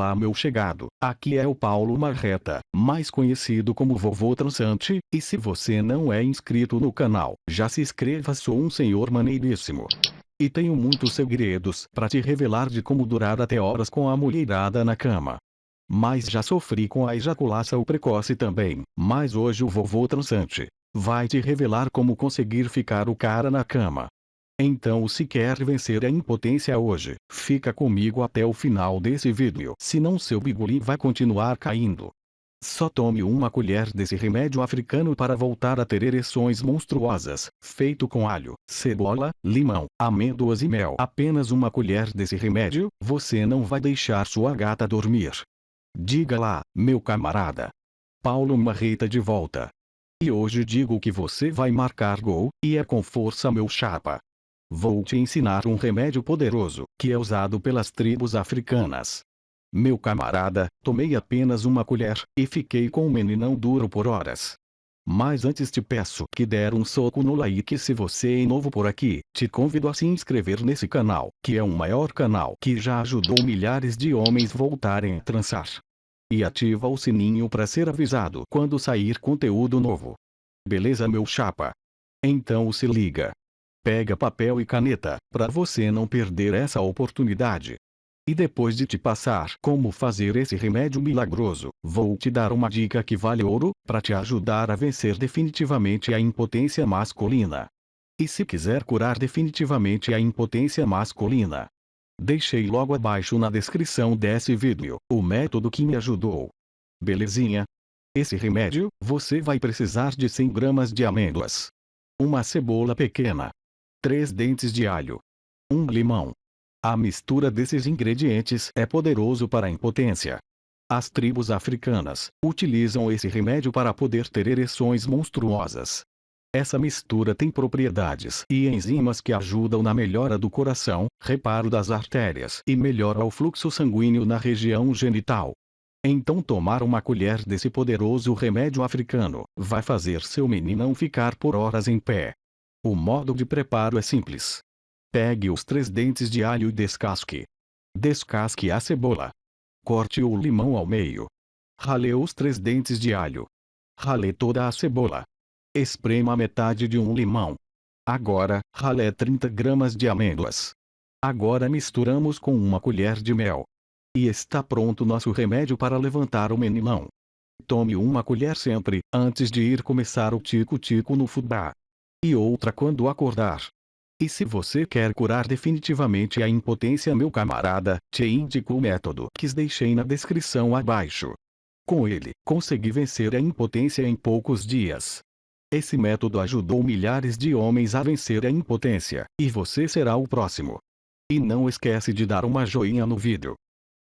Olá meu chegado, aqui é o Paulo Marreta, mais conhecido como Vovô Transante, e se você não é inscrito no canal, já se inscreva sou um senhor maneiríssimo. E tenho muitos segredos para te revelar de como durar até horas com a mulherada na cama. Mas já sofri com a ejaculação precoce também, mas hoje o Vovô Transante vai te revelar como conseguir ficar o cara na cama. Então se quer vencer a impotência hoje, fica comigo até o final desse vídeo. Senão seu biguli vai continuar caindo. Só tome uma colher desse remédio africano para voltar a ter ereções monstruosas, feito com alho, cebola, limão, amêndoas e mel. Apenas uma colher desse remédio, você não vai deixar sua gata dormir. Diga lá, meu camarada. Paulo Marreta de volta. E hoje digo que você vai marcar gol, e é com força meu chapa. Vou te ensinar um remédio poderoso, que é usado pelas tribos africanas. Meu camarada, tomei apenas uma colher, e fiquei com o meninão duro por horas. Mas antes te peço que der um soco no like se você é novo por aqui, te convido a se inscrever nesse canal, que é o maior canal que já ajudou milhares de homens voltarem a transar. E ativa o sininho para ser avisado quando sair conteúdo novo. Beleza meu chapa? Então se liga. Pega papel e caneta, para você não perder essa oportunidade. E depois de te passar como fazer esse remédio milagroso, vou te dar uma dica que vale ouro, para te ajudar a vencer definitivamente a impotência masculina. E se quiser curar definitivamente a impotência masculina, deixei logo abaixo na descrição desse vídeo, o método que me ajudou. Belezinha? Esse remédio, você vai precisar de 100 gramas de amêndoas. Uma cebola pequena, 3 dentes de alho, 1 limão. A mistura desses ingredientes é poderoso para a impotência. As tribos africanas utilizam esse remédio para poder ter ereções monstruosas. Essa mistura tem propriedades e enzimas que ajudam na melhora do coração, reparo das artérias e melhora o fluxo sanguíneo na região genital. Então tomar uma colher desse poderoso remédio africano vai fazer seu meninão ficar por horas em pé. O modo de preparo é simples. Pegue os três dentes de alho e descasque. Descasque a cebola. Corte o limão ao meio. Rale os três dentes de alho. Rale toda a cebola. Esprema metade de um limão. Agora, rale 30 gramas de amêndoas. Agora misturamos com uma colher de mel. E está pronto nosso remédio para levantar o meninão. Tome uma colher sempre, antes de ir começar o tico-tico no fubá e outra quando acordar. E se você quer curar definitivamente a impotência meu camarada, te indico o método que deixei na descrição abaixo. Com ele, consegui vencer a impotência em poucos dias. Esse método ajudou milhares de homens a vencer a impotência, e você será o próximo. E não esquece de dar uma joinha no vídeo.